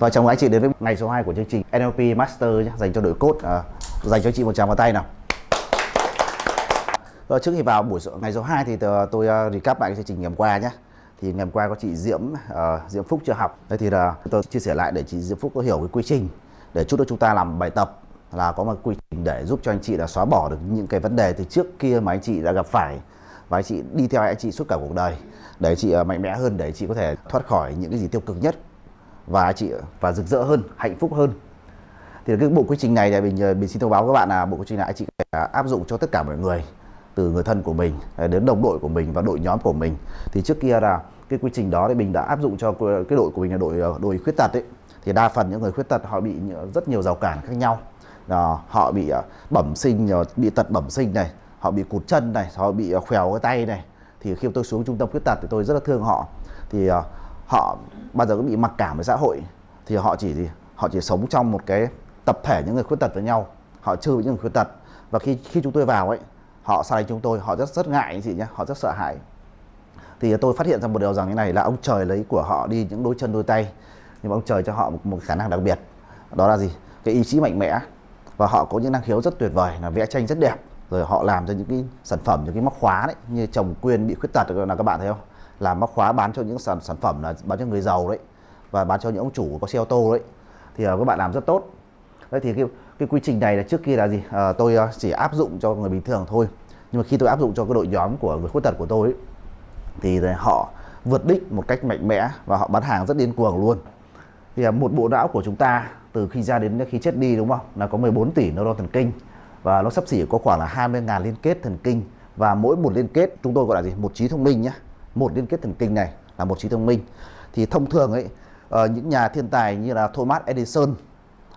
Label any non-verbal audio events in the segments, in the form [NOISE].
Và chào mừng anh chị đến với ngày số 2 của chương trình NLP Master nhé, dành cho đội cốt à, dành cho chị một tràng vào tay nào. Và trước khi vào buổi ngày số 2 thì tôi uh, recap lại cái chương trình ngày hôm qua nhé. Thì ngày hôm qua có chị Diễm uh, Diễm Phúc chưa học. Đây thì là tôi chia sẻ lại để chị Diễm Phúc có hiểu cái quy trình để chút nữa chúng ta làm bài tập là có một quy trình để giúp cho anh chị là xóa bỏ được những cái vấn đề từ trước kia mà anh chị đã gặp phải và anh chị đi theo anh chị suốt cả cuộc đời để chị à, mạnh mẽ hơn để chị có thể thoát khỏi những cái gì tiêu cực nhất và chị, và rực rỡ hơn, hạnh phúc hơn. Thì cái bộ quy trình này thì mình ờ, mình xin thông báo các bạn là bộ quy trình này anh chị à, áp dụng cho tất cả mọi người, từ người thân của mình à, đến đồng đội của mình và đội nhóm của mình. Thì trước kia là cái quy trình đó thì mình đã áp dụng cho cái đội của mình là đội ờ, đội khuyết tật ấy. Thì đa phần những người khuyết tật họ bị rất nhiều rào cản khác nhau. Là họ bị bẩm sinh bị tật bẩm sinh này, họ bị cụt chân này, họ bị khèo cái tay này. Thì khi tôi xuống trung tâm khuyết tật thì tôi rất là thương họ. Thì họ bao giờ cũng bị mặc cảm với xã hội thì họ chỉ gì họ chỉ sống trong một cái tập thể những người khuyết tật với nhau. Họ chưa với những người khuyết tật. Và khi khi chúng tôi vào ấy họ xa lánh chúng tôi họ rất rất ngại anh chị nhé họ rất sợ hãi. Thì tôi phát hiện ra một điều rằng như này là ông trời lấy của họ đi những đôi chân đôi tay nhưng mà ông trời cho họ một, một khả năng đặc biệt. Đó là gì? Cái ý chí mạnh mẽ. Và họ có những năng khiếu rất tuyệt vời là vẽ tranh rất đẹp. Rồi họ làm ra những cái sản phẩm những cái móc khóa đấy như chồng quyên bị khuyết tật là các bạn thấy không? Làm móc khóa bán cho những sản sản phẩm là bán cho người giàu đấy và bán cho những ông chủ có xe ô tô đấy. Thì uh, các bạn làm rất tốt. Đấy thì cái, cái quy trình này là trước kia là gì? À, tôi ờ, chỉ áp dụng cho người bình thường thôi. Nhưng mà khi tôi áp dụng cho cái đội nhóm của người khuyết tật của tôi ấy, thì họ vượt đích một cách mạnh mẽ và họ bán hàng rất điên cuồng luôn. Thì một bộ não của chúng ta từ khi ra đến khi chết đi đúng không? Là có 14 tỷ neuron thần kinh và nó sắp xỉ có khoảng là 20.000 liên kết thần kinh. Và mỗi một liên kết chúng tôi gọi là gì? Một trí thông minh nhé một liên kết thần kinh này là một trí thông minh. Thì thông thường ấy uh, những nhà thiên tài như là Thomas Edison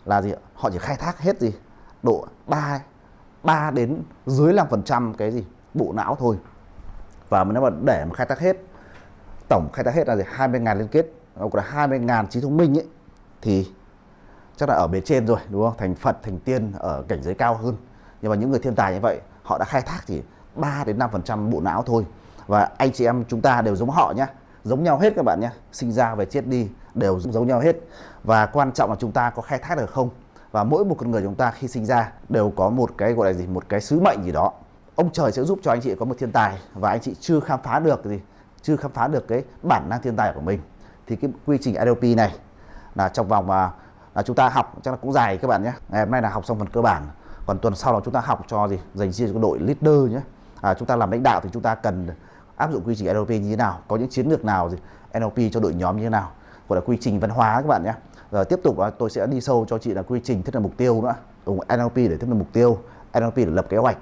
là gì họ chỉ khai thác hết gì? Độ 3 3 đến dưới 5% cái gì? Bộ não thôi. Và nếu mà để mà khai thác hết tổng khai thác hết là gì? 20.000 liên kết hoặc là 20.000 trí thông minh ấy thì chắc là ở bề trên rồi đúng không? Thành Phật thành tiên ở cảnh giới cao hơn. Nhưng mà những người thiên tài như vậy họ đã khai thác chỉ 3 đến 5% bộ não thôi và anh chị em chúng ta đều giống họ nhé giống nhau hết các bạn nhé sinh ra về chết đi đều giống nhau hết. Và quan trọng là chúng ta có khai thác được không? Và mỗi một con người chúng ta khi sinh ra đều có một cái, gọi là gì, một cái sứ mệnh gì đó. Ông trời sẽ giúp cho anh chị có một thiên tài và anh chị chưa khám phá được gì, chưa khám phá được cái bản năng thiên tài của mình. Thì cái quy trình NLP này là trong vòng mà là chúng ta học chắc là cũng dài các bạn nhé ngày hôm nay là học xong phần cơ bản, còn tuần sau là chúng ta học cho gì, dành riêng cho đội leader nhé à, chúng ta làm lãnh đạo thì chúng ta cần áp dụng quy trình NLP như thế nào? Có những chiến lược nào gì NLP cho đội nhóm như thế nào? Gọi là quy trình văn hóa các bạn nhé. Rồi tiếp tục tôi sẽ đi sâu cho chị là quy trình thiết lập mục tiêu nữa. Dùng NLP để thiết lập mục tiêu NLP để lập kế hoạch.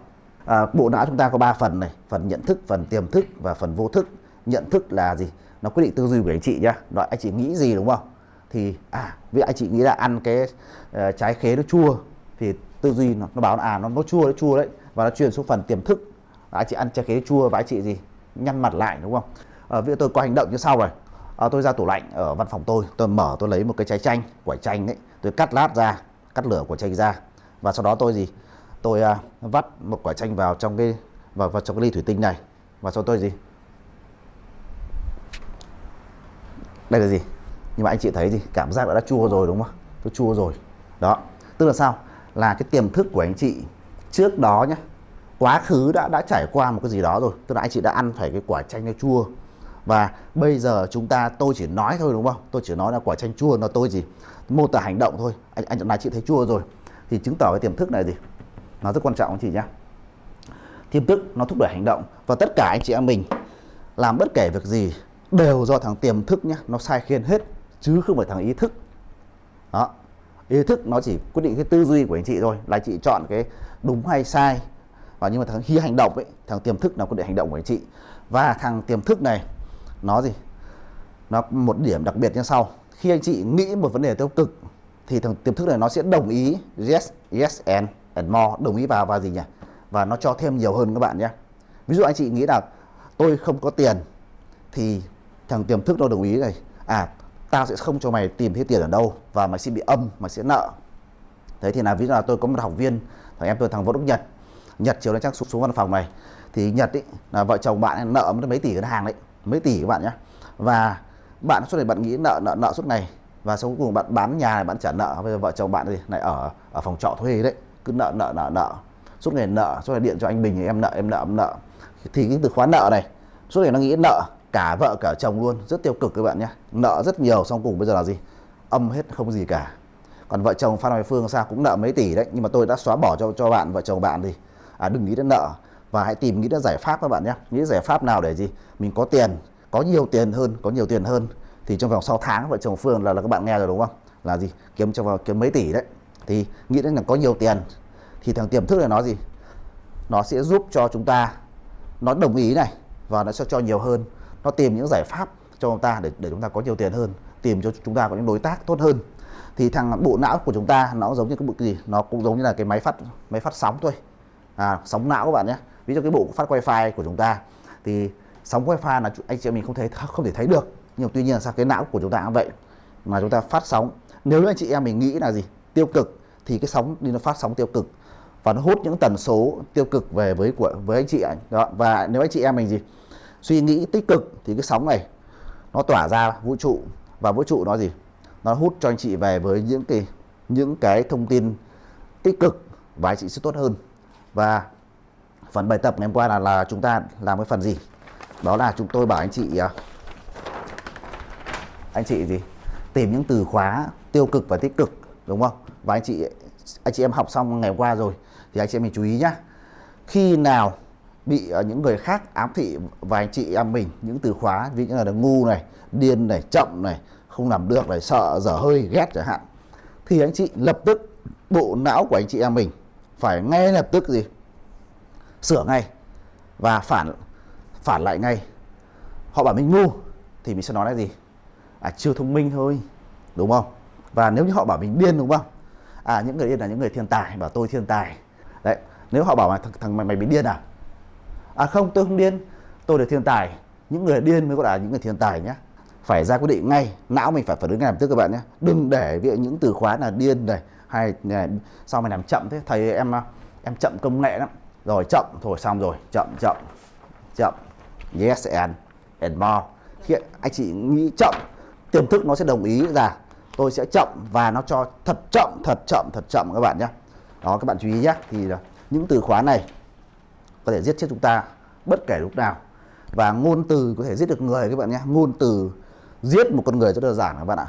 À, bộ não chúng ta có 3 phần này phần nhận thức phần tiềm thức và phần vô thức. Nhận thức là gì? Nó quyết định tư duy của anh chị nhá. Nói anh chị nghĩ gì đúng không? Thì à vì anh chị nghĩ là ăn cái uh, trái khế nó chua thì tư duy nó, nó bảo là à nó nó chua nó chua đấy. Và nó truyền xuống phần tiềm thức anh chị ăn trái khế chua và anh chị gì nhăn mặt lại đúng không? À, ví tôi có hành động như sau rồi. À, tôi ra tủ lạnh ở văn phòng tôi tôi mở tôi lấy một cái trái chanh quả chanh ấy tôi cắt lát ra cắt lửa quả chanh ra. Và sau đó tôi gì? Tôi à, vắt một quả chanh vào trong cái vào, vào trong cái ly thủy tinh này. Và sau tôi gì? Đây là gì? Nhưng mà anh chị thấy gì? Cảm giác đã chua rồi đúng không? Tôi chua rồi. Đó. Tức là sao? Là cái tiềm thức của anh chị trước đó nhé quá khứ đã đã trải qua một cái gì đó rồi. Tức là anh chị đã ăn phải cái quả chanh nó chua. Và bây giờ chúng ta, tôi chỉ nói thôi đúng không? Tôi chỉ nói là quả chanh chua nó tôi gì mô tả hành động thôi. Anh anh này chị thấy chua rồi thì chứng tỏ cái tiềm thức này gì? Nó rất quan trọng anh chị nhé tiềm thức nó thúc đẩy hành động và tất cả anh chị em mình làm bất kể việc gì đều do thằng tiềm thức nhé nó sai khiên hết chứ không phải thằng ý thức. Đó, ý thức nó chỉ quyết định cái tư duy của anh chị thôi, là chị chọn cái đúng hay sai và nhưng mà thằng khi hành động ấy, thằng tiềm thức nó có để hành động của anh chị. Và thằng tiềm thức này, nó gì? Nó một điểm đặc biệt như sau. Khi anh chị nghĩ một vấn đề tiêu cực, thì thằng tiềm thức này nó sẽ đồng ý yes yes, and and more. Đồng ý vào và gì nhỉ? Và nó cho thêm nhiều hơn các bạn nhé. Ví dụ anh chị nghĩ là tôi không có tiền, thì thằng tiềm thức nó đồng ý này à tao sẽ không cho mày tìm thấy tiền ở đâu, và mày sẽ bị âm, mày sẽ nợ. Thế thì là ví dụ là tôi có một học viên, thằng em tôi thằng Võ Đức Nhật. Nhật chiều nay chắc xuống, xuống văn phòng này. Thì Nhật ý, là vợ chồng bạn nợ mấy tỷ ngân hàng đấy mấy tỷ các bạn nhé và bạn suốt ngày bạn nghĩ nợ nợ nợ suốt ngày. Và sau cùng bạn bán nhà này bạn trả nợ. Bây giờ vợ chồng bạn thì lại ở ở phòng trọ thuê đấy. Cứ nợ nợ nợ nợ. Suốt ngày nợ suốt ngày điện cho anh Bình em nợ em nợ em nợ. Thì cái từ khóa nợ này suốt ngày nó nghĩ nợ cả vợ cả chồng luôn. Rất tiêu cực các bạn nhé nợ rất nhiều xong cùng bây giờ là gì? Âm hết không gì cả. Còn vợ chồng Phan Hoài Phương sao cũng nợ mấy tỷ đấy. Nhưng mà tôi đã xóa bỏ cho cho bạn vợ chồng bạn thì à, đừng nghĩ đến nợ. Và hãy tìm nghĩ đến giải pháp các bạn nhé. Nghĩ giải pháp nào để gì? Mình có tiền có nhiều tiền hơn có nhiều tiền hơn. Thì trong vòng 6 tháng vợ chồng Phương là là các bạn nghe rồi đúng không? Là gì? Kiếm trong vòng kiếm mấy tỷ đấy. Thì nghĩ đến là có nhiều tiền. Thì thằng tiềm thức này nó gì? Nó sẽ giúp cho chúng ta nó đồng ý này và nó sẽ cho nhiều hơn. Nó tìm những giải pháp cho chúng ta để để chúng ta có nhiều tiền hơn tìm cho chúng ta có những đối tác tốt hơn. Thì thằng bộ não của chúng ta nó giống như cái bộ gì? Nó cũng giống như là cái máy phát máy phát sóng thôi à, sóng não các bạn nhé. Ví dụ cái bộ phát wifi của chúng ta thì sóng wifi là anh chị em mình không thấy không thể thấy được. Nhưng tuy nhiên là sao cái não của chúng ta cũng vậy mà chúng ta phát sóng. Nếu anh chị em mình nghĩ là gì? Tiêu cực thì cái sóng đi nó phát sóng tiêu cực. Và nó hút những tần số tiêu cực về với của với anh chị anh đó và nếu anh chị em mình gì? Suy nghĩ tích cực thì cái sóng này nó tỏa ra vũ trụ. Và vũ trụ nó gì? Nó hút cho anh chị về với những cái những cái thông tin tích cực và anh chị sẽ tốt hơn và phần bài tập ngày hôm qua là là chúng ta làm cái phần gì? Đó là chúng tôi bảo anh chị à, anh chị gì? Tìm những từ khóa tiêu cực và tích cực, đúng không? Và anh chị anh chị em học xong ngày hôm qua rồi thì anh chị em mình chú ý nhá. Khi nào bị à, những người khác ám thị và anh chị em mình, những từ khóa ví dụ như là ngu này, điên này, chậm này, không làm được này, sợ dở hơi ghét chẳng hạn, thì anh chị lập tức bộ não của anh chị em mình phải ngay lập tức gì? Sửa ngay và phản phản lại ngay. Họ bảo mình ngu thì mình sẽ nói là gì? À chưa thông minh thôi đúng không? Và nếu như họ bảo mình điên đúng không? À những người điên là những người thiên tài bảo tôi thiên tài. Đấy nếu họ bảo mà thằng, thằng mày mày bị điên à? À không tôi không điên tôi là thiên tài. Những người điên mới gọi là những người thiên tài nhé phải ra quyết định ngay não mình phải phản ứng ngay lập tức các bạn nhé đừng để những từ khóa là điên này hay sao mày làm chậm thế, thầy em à, em chậm công nghệ lắm. Rồi, chậm, thôi xong rồi, chậm chậm chậm. Yes and and more. Khi anh chị nghĩ chậm, tiềm thức nó sẽ đồng ý là tôi sẽ chậm và nó cho thật chậm thật chậm thật chậm các bạn nhé. Đó, các bạn chú ý nhé. Thì à, những từ khóa này có thể giết chết chúng ta bất kể lúc nào. Và ngôn từ có thể giết được người các bạn nhé. Ngôn từ giết một con người rất đơn giản các bạn ạ.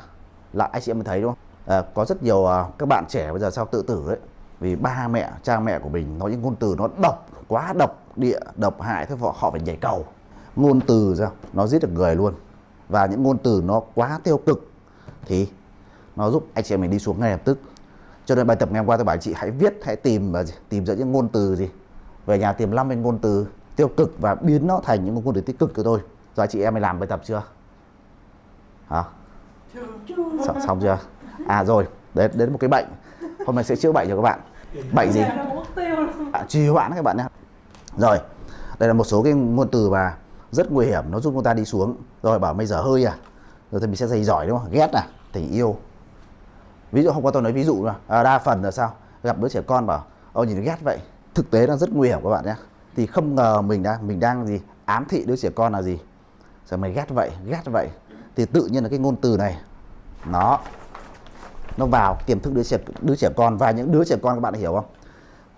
Là anh chị em mới thấy, đúng không? À, có rất nhiều uh, các bạn trẻ bây giờ sao tự tử đấy vì ba mẹ cha mẹ của mình nói những ngôn từ nó độc quá độc địa độc hại thế họ họ phải nhảy cầu. Ngôn từ sao? Nó giết được người luôn. Và những ngôn từ nó quá tiêu cực thì nó giúp anh chị em mình đi xuống ngay lập tức. Cho nên bài tập ngày hôm qua tôi bảo anh chị hãy viết hãy tìm và tìm ra những ngôn từ gì. Về nhà tìm năm cái ngôn từ tiêu cực và biến nó thành những ngôn từ tích cực của tôi. Rồi chị em mình làm bài tập chưa? Hả? Xong, xong chưa à rồi. Đến đến một cái bệnh. Hôm nay sẽ chữa bệnh cho các bạn. Bệnh gì? À, trì hoãn các bạn nhé. Rồi đây là một số cái ngôn từ mà rất nguy hiểm nó giúp chúng ta đi xuống. Rồi bảo bây giờ hơi à. Rồi thì mình sẽ dày giỏi đúng không? Ghét à? Tình yêu. Ví dụ hôm qua tôi nói ví dụ là à, đa phần là sao? Gặp đứa trẻ con bảo ôi nhìn nó ghét vậy. Thực tế nó rất nguy hiểm các bạn nhé. Thì không ngờ mình đang mình đang gì? Ám thị đứa trẻ con là gì? Sao mày ghét vậy? Ghét vậy? Thì tự nhiên là cái ngôn từ này nó nó vào tiềm thức đứa trẻ đứa trẻ con. Và những đứa trẻ con các bạn hiểu không?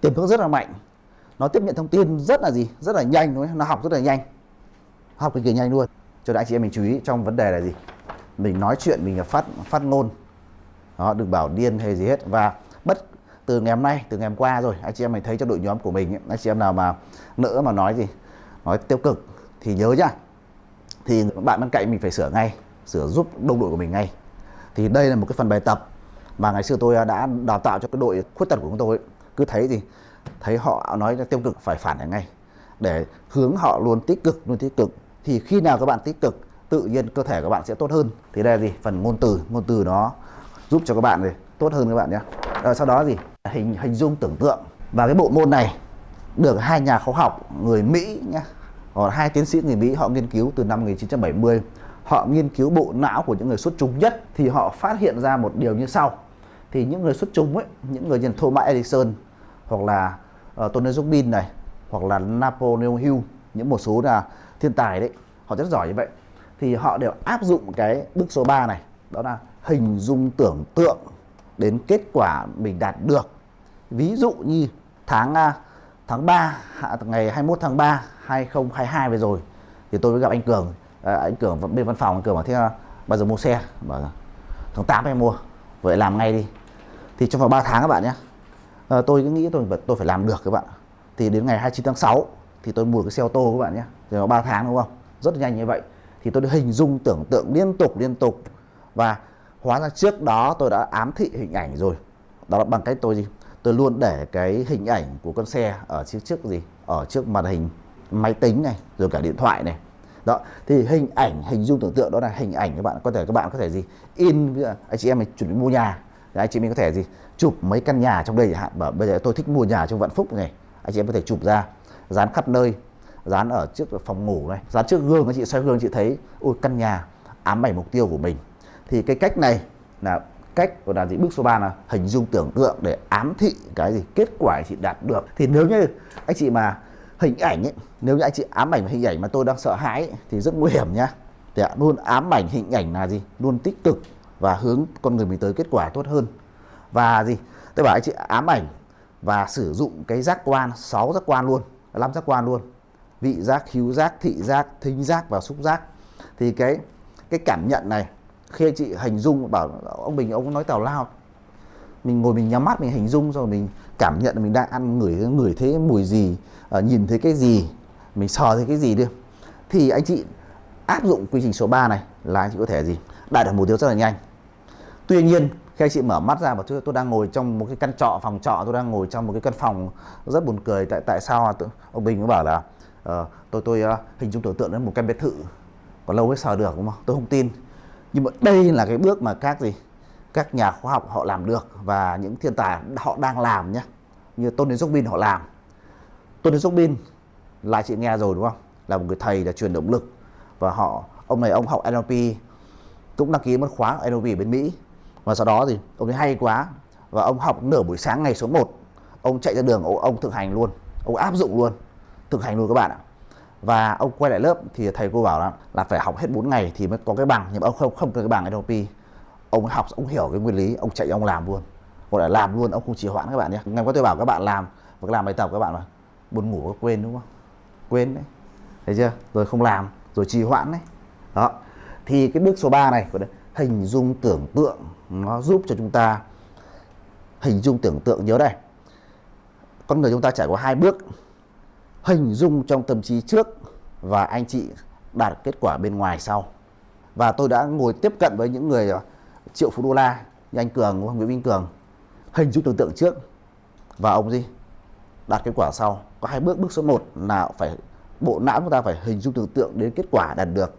Tiềm thức rất là mạnh. Nó tiếp nhận thông tin rất là gì? Rất là nhanh đúng không? nó học rất là nhanh. Học cực kỳ nhanh luôn. Cho nên anh chị em mình chú ý trong vấn đề là gì? Mình nói chuyện mình là phát phát ngôn. Đó đừng bảo điên hay gì hết. Và bất từ ngày hôm nay từ ngày hôm qua rồi anh chị em mình thấy trong đội nhóm của mình ấy, anh chị em nào mà nữa mà nói gì nói tiêu cực thì nhớ nhá. Thì bạn bên cạnh mình phải sửa ngay sửa giúp đồng đội của mình ngay. Thì đây là một cái phần bài tập mà ngày xưa tôi à, đã đào tạo cho cái đội khuyết tật của chúng tôi cứ thấy gì thấy họ nói tiêu cực phải phản lại ngay. Để hướng họ luôn tích cực luôn tích cực. Thì khi nào các bạn tích cực tự nhiên cơ thể các bạn sẽ tốt hơn. Thì đây là gì? Phần ngôn từ. Ngôn từ nó giúp cho các bạn gì tốt hơn các bạn nhé. À, sau đó gì? Hình hình dung tưởng tượng. Và cái bộ môn này được hai nhà khoa học người Mỹ nhé. Hoặc hai tiến sĩ người Mỹ họ nghiên cứu từ năm 1970 họ nghiên cứu bộ não của những người xuất chúng nhất thì họ phát hiện ra một điều như sau. Thì những người xuất chúng ấy những người như Thomas Edison hoặc là uh, Tony Robbins này hoặc là Napoleon Hill những một số là thiên tài đấy họ rất giỏi như vậy. Thì họ đều áp dụng cái bước số 3 này đó là hình dung tưởng tượng đến kết quả mình đạt được. Ví dụ như tháng ờ, tháng 3 ngày 21 tháng 3 2022 vừa rồi thì tôi mới gặp anh Cường à, anh Cường bên văn phòng anh Cường bảo thế bao giờ mua xe? Bảo tháng 8 em mua vậy làm ngay đi. Thì trong vòng 3 tháng các bạn nhé à, tôi cứ nghĩ tôi tôi phải làm được các bạn thì đến ngày 29 tháng 6 thì tôi mua được cái xe ô tô các bạn nhé thì nó 3 tháng đúng không? Rất nhanh như vậy. Thì tôi đã hình dung tưởng tượng liên tục liên tục. Và hóa ra trước đó tôi đã ám thị hình ảnh rồi. Đó là bằng cách tôi gì? Tôi luôn để cái hình ảnh của con xe ở trước trước gì? Ở trước màn hình máy tính này rồi cả điện thoại này đó, thì hình ảnh, hình dung tưởng tượng đó là hình ảnh các bạn, có thể các bạn có thể gì? In anh chị em mình chuẩn bị mua nhà. Thì anh chị mình có thể gì? Chụp mấy căn nhà trong đây chẳng hạn. Bảo, bây giờ tôi thích mua nhà trong vạn phúc này. Anh chị em có thể chụp ra. Dán khắp nơi. Dán ở trước phòng ngủ này. Dán trước gương, anh chị xoay gương, chị thấy ôi căn nhà ám ảnh mục tiêu của mình. Thì cái cách này là cách của là gì bước số 3 là hình dung tưởng tượng để ám thị cái gì? Kết quả chị đạt được. Thì nếu như anh chị mà hình ảnh ấy nếu như anh chị ám ảnh hình ảnh mà tôi đang sợ hãi ấy, thì rất nguy hiểm nhá. Thì luôn ám ảnh hình ảnh là gì? Luôn tích cực và hướng con người mình tới kết quả tốt hơn. Và gì? Tôi bảo anh chị ám ảnh và sử dụng cái giác quan 6 giác quan luôn năm giác quan luôn. Vị giác hữu giác thị giác thính giác và xúc giác. Thì cái cái cảm nhận này khi anh chị hình dung bảo ông mình ông nói tào lao mình ngồi mình nhắm mắt mình hình dung rồi mình cảm nhận mình đang ăn ngửi ngửi thấy mùi gì uh, nhìn thấy cái gì mình sờ thấy cái gì đi. Thì anh chị áp dụng quy trình số 3 này là anh chị có thể gì? Đạt được mục tiêu rất là nhanh. Tuy nhiên khi anh chị mở mắt ra và tôi, tôi đang ngồi trong một cái căn trọ phòng trọ tôi đang ngồi trong một cái căn phòng rất buồn cười. Tại tại sao ông Bình mới bảo là uh, tôi tôi uh, hình dung tưởng tượng đến một căn biệt thự còn lâu mới sờ được đúng không? Tôi không tin. Nhưng mà đây là cái bước mà các gì? Các nhà khoa học họ làm được và những thiên tài họ đang làm nhé như Tony Robbins họ làm. Tony Robbins là chị nghe rồi đúng không? Là một người thầy là truyền động lực. Và họ ông này ông học NLP cũng đăng ký một khóa NLP ở bên Mỹ. Và sau đó thì ông ấy hay quá và ông học nửa buổi sáng ngày số 1 ông chạy ra đường ông, ông thực hành luôn. Ông áp dụng luôn thực hành luôn các bạn ạ. Và ông quay lại lớp thì thầy cô bảo là, là phải học hết 4 ngày thì mới có cái bằng. Nhưng mà ông không không có cái bằng NLP ông học, ông hiểu cái nguyên lý, ông chạy, ông làm luôn. Gọi là làm luôn, ông không trì hoãn các bạn nhé. Ngày qua tôi bảo các bạn làm và làm bài tập các bạn mà buồn ngủ có quên, đúng không? Quên đấy. Thấy chưa? Rồi không làm, rồi trì hoãn đấy. Đó. Thì cái bước số 3 này của hình dung tưởng tượng, nó giúp cho chúng ta hình dung tưởng tượng. Nhớ đây. Con người chúng ta trải qua hai bước, hình dung trong tâm trí trước và anh chị đạt kết quả bên ngoài sau. Và tôi đã ngồi tiếp cận với những người triệu phú đô la như anh Cường Nguyễn Minh Cường. Hình dung tưởng tượng trước. Và ông gì? Đạt kết quả sau. Có hai bước. Bước số 1 là phải, bộ não chúng ta phải hình dung tưởng tượng đến kết quả đạt được.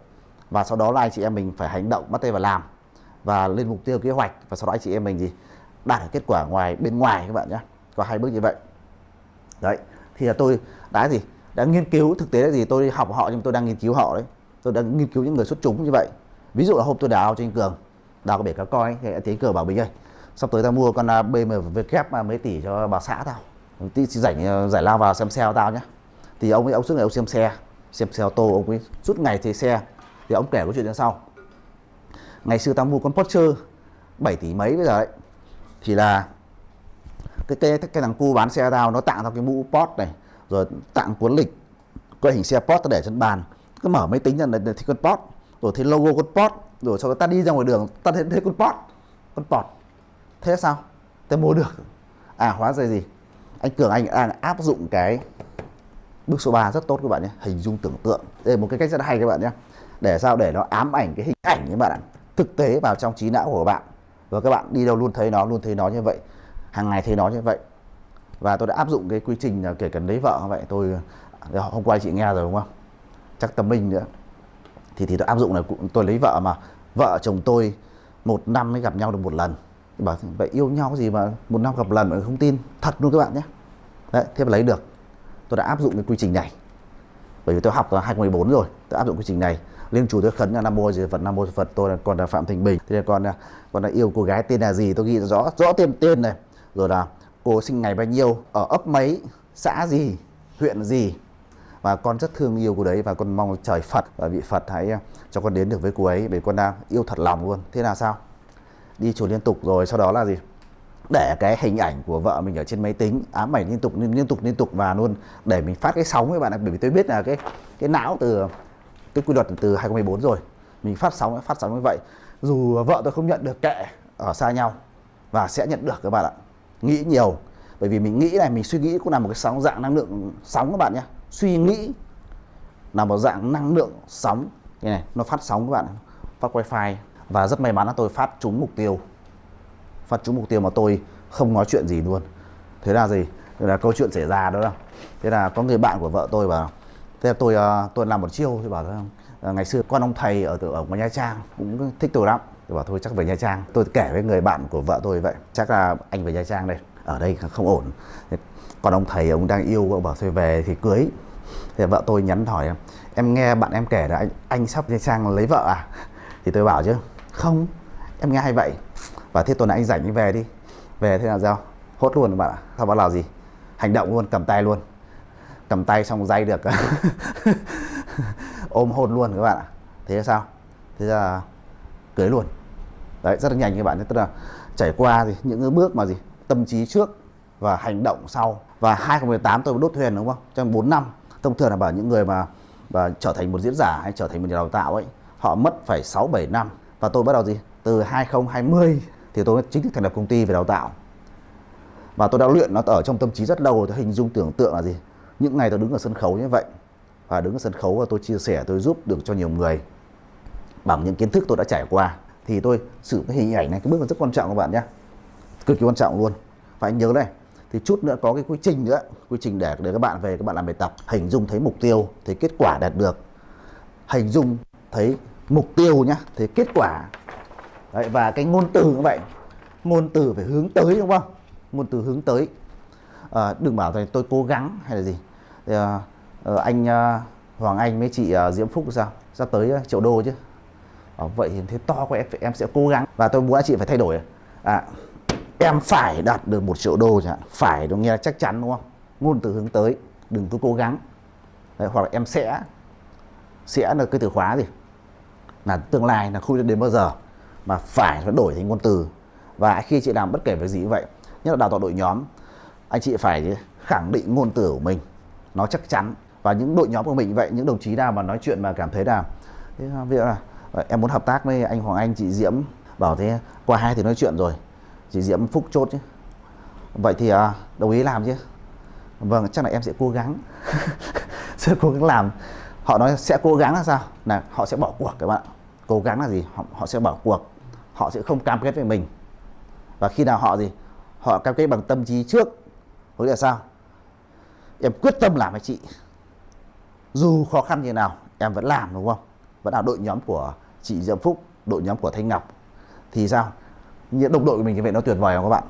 Và sau đó là anh chị em mình phải hành động, bắt tay vào làm. Và lên mục tiêu, kế hoạch. Và sau đó anh chị em mình gì? Đạt được kết quả ngoài, bên ngoài các bạn nhé. Có hai bước như vậy. Đấy. Thì là tôi đã gì? Đã nghiên cứu thực tế là gì tôi học họ nhưng tôi đang nghiên cứu họ đấy. Tôi đang nghiên cứu những người xuất chúng như vậy. Ví dụ là hôm tôi đào cho anh cường đào cái bể cá coi thì tiến cửa bảo bình ơi? Sắp tới tao mua con à, BMW kép à, mấy tỷ cho bà xã tao. Tí rảnh à, giải lao vào xem xe tao nhá, thì ông ấy ông suốt ngày ông xem xe xem xe ô tô ông ấy suốt ngày thấy xe. Thì ông kể câu chuyện như sau. Ngày xưa tao mua con Porsche 7 tỷ mấy bây giờ ấy. Thì là cái cái cái thằng cu bán xe tao nó tặng tao cái mũ Porsche này rồi tặng cuốn lịch quay hình xe Porsche để trên bàn. Cứ mở máy tính ra là thì con Porsche. Rồi thấy logo con Porsche rồi sau đó ta đi ra ngoài đường ta thấy, thấy con pot con pot. Thế sao? Ta mua được. À hóa ra gì? Anh Cường anh đang áp dụng cái bước số 3 rất tốt các bạn nhé hình dung tưởng tượng. Đây là một cái cách rất hay các bạn nhé. Để sao? Để nó ám ảnh cái hình ảnh các bạn ạ. Thực tế vào trong trí não của bạn. Và các bạn đi đâu luôn thấy nó luôn thấy nó như vậy. Hàng ngày thấy nó như vậy. Và tôi đã áp dụng cái quy trình kể cả lấy vợ như vậy. Tôi hôm qua chị nghe rồi đúng không? Chắc tâm minh nữa thì thì tôi áp dụng là tôi lấy vợ mà. Vợ chồng tôi một năm mới gặp nhau được một lần. Bảo, vậy yêu nhau gì mà một năm gặp lần mà không tin? Thật luôn các bạn nhé. Đấy, thế mà lấy được. Tôi đã áp dụng cái quy trình này. Bởi vì tôi học từ 2014 rồi, tôi áp dụng quy trình này. Lên chủ tôi khấn là nam mô gì phật, nam mô phật, tôi là còn là phạm thành bình. Thế là còn là còn là yêu cô gái tên là gì? Tôi ghi rõ rõ tên tên này. Rồi là, cô sinh ngày bao nhiêu? Ở ấp mấy? Xã gì? Huyện gì? Và con rất thương yêu cô đấy và con mong trời Phật và vị Phật hãy à, cho con đến được với cô ấy bởi con đang yêu thật lòng luôn. Thế là sao? Đi chùa liên tục rồi, sau đó là gì? Để cái hình ảnh của vợ mình ở trên máy tính, ám ảnh liên tục liên tục liên tục và luôn để mình phát cái sóng với bạn ạ. Bởi vì tôi biết là cái cái não từ, cái quy luật từ 2014 rồi. Mình phát sóng phát sóng như vậy. Dù vợ tôi không nhận được kệ ở xa nhau và sẽ nhận được các bạn ạ. Nghĩ nhiều. Bởi vì mình nghĩ này, mình suy nghĩ cũng là một cái sóng, dạng năng lượng sóng các bạn nhé suy nghĩ là một dạng năng lượng sóng. Cái này, nó phát sóng các bạn phát wifi. Và rất may mắn là tôi phát trúng mục tiêu. Phát trúng mục tiêu mà tôi không nói chuyện gì luôn. Thế là gì? Thế là câu chuyện xảy ra đó. Là thế là có người bạn của vợ tôi bảo, thế là tôi ờ, tôi làm một chiêu. Thì bảo ờ, ờ, ngày xưa con ông thầy ở ở ngoài nha trang cũng thích tôi lắm. Tôi bảo, thôi chắc về nha trang. Tôi kể với người bạn của vợ tôi vậy, chắc là anh về nha trang đây, ở đây không ổn. Còn ông thầy ông đang yêu, ông bảo, thôi về thì cưới thì vợ tôi nhắn hỏi, em em nghe bạn em kể là anh anh sắp sang lấy vợ à? Thì tôi bảo chứ, không, em nghe hay vậy. Và thế tuần này anh rảnh anh về đi. Về thế là sao? Hốt luôn các bạn ạ. Sao bắt là gì? Hành động luôn, cầm tay luôn. Cầm tay xong dây được. [LAUGHS] Ôm hôn luôn các bạn ạ. Thế là sao? Thế là cưới luôn. Đấy, rất là nhanh các bạn tức là trải qua thì những cái bước mà gì, tâm trí trước và hành động sau. Và 2018 tôi đốt thuyền đúng không? Trong 4 năm thông thường là bảo những người mà và trở thành một diễn giả hay trở thành một nhà đào tạo ấy, họ mất phải 6 7 năm. Và tôi bắt đầu gì? Từ 2020 thì tôi chính thức thành lập công ty về đào tạo. Và tôi đã luyện nó ở trong tâm trí rất lâu tôi hình dung tưởng tượng là gì? Những ngày tôi đứng ở sân khấu như vậy. Và đứng ở sân khấu và tôi chia sẻ, tôi giúp được cho nhiều người bằng những kiến thức tôi đã trải qua. Thì tôi sử cái hình ảnh này, cái bước rất quan trọng các bạn nhé. Cực kỳ quan trọng luôn. Phải nhớ này thì chút nữa có cái quy trình nữa quy trình để để các bạn về các bạn làm bài tập hình dung thấy mục tiêu thấy kết quả đạt được. Hình dung thấy mục tiêu nhá thấy kết quả. Đấy, và cái ngôn từ như vậy. Ngôn từ phải hướng tới đúng không? Ngôn từ hướng tới. À, đừng bảo rằng tôi cố gắng hay là gì. Thì, à, anh à, Hoàng Anh với chị à, Diễm Phúc sao? Sắp tới à, triệu đô chứ. À, vậy thì thế to quá em em sẽ cố gắng. Và tôi muốn chị phải thay đổi. À em phải đạt được một triệu đô chẳng hạn. Phải đúng nghe chắc chắn đúng không? Ngôn từ hướng tới đừng cứ cố gắng. Đấy, hoặc là em sẽ sẽ là cái từ khóa gì? Là tương lai là không đến bao giờ mà phải nó đổi thành ngôn từ. Và khi chị làm bất kể việc gì như vậy nhất là đào tạo đội nhóm anh chị phải khẳng định ngôn từ của mình. Nó chắc chắn. Và những đội nhóm của mình vậy những đồng chí nào mà nói chuyện mà cảm thấy là ví dụ à, là ờ, em muốn hợp tác với anh Hoàng Anh chị Diễm bảo thế qua hai thì nói chuyện rồi chị Diễm Phúc chốt chứ. Vậy thì à, đồng ý làm chứ. Vâng chắc là em sẽ cố gắng. [LAUGHS] Sẽ cố gắng làm. Họ nói sẽ cố gắng là sao? Là họ sẽ bỏ cuộc các bạn cố gắng là gì? Họ, họ sẽ bỏ cuộc. Họ sẽ không cam kết với mình. Và khi nào họ gì? Họ cam kết bằng tâm trí trước. Có nghĩa là sao? Em quyết tâm làm với chị. Dù khó khăn như nào em vẫn làm đúng không? Vẫn là đội nhóm của chị Diễm Phúc đội nhóm của Thanh Ngọc. Thì sao? Những đồng đội của mình như vậy nó tuyệt vời không các bạn?